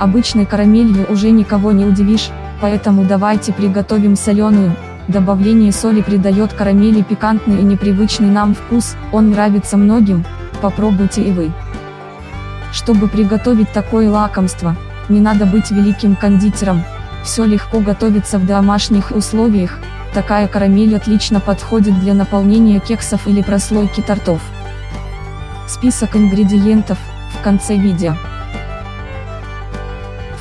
Обычной карамелью уже никого не удивишь, поэтому давайте приготовим соленую. Добавление соли придает карамели пикантный и непривычный нам вкус, он нравится многим, попробуйте и вы. Чтобы приготовить такое лакомство, не надо быть великим кондитером, все легко готовится в домашних условиях, такая карамель отлично подходит для наполнения кексов или прослойки тортов. Список ингредиентов, в конце видео.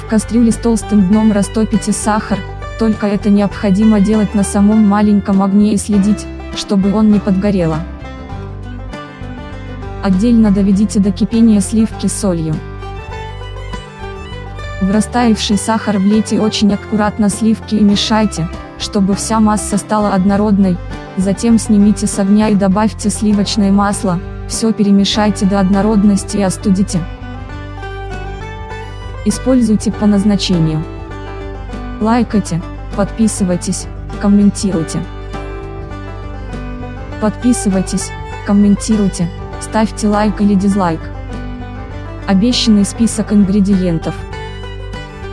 Кастрюле с толстым дном растопите сахар, только это необходимо делать на самом маленьком огне и следить, чтобы он не подгорело. Отдельно доведите до кипения сливки солью. В растаявший сахар влейте очень аккуратно сливки и мешайте, чтобы вся масса стала однородной, затем снимите с огня и добавьте сливочное масло, все перемешайте до однородности и остудите. Используйте по назначению. Лайкайте, подписывайтесь, комментируйте. Подписывайтесь, комментируйте, ставьте лайк или дизлайк. Обещанный список ингредиентов.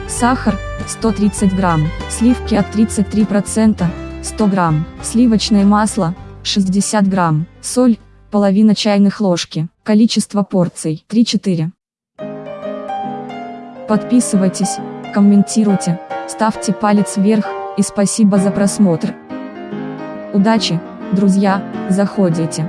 Сахар, 130 грамм, сливки от 33%, 100 грамм, сливочное масло, 60 грамм, соль, половина чайных ложки, количество порций, 3-4. Подписывайтесь, комментируйте, ставьте палец вверх, и спасибо за просмотр. Удачи, друзья, заходите.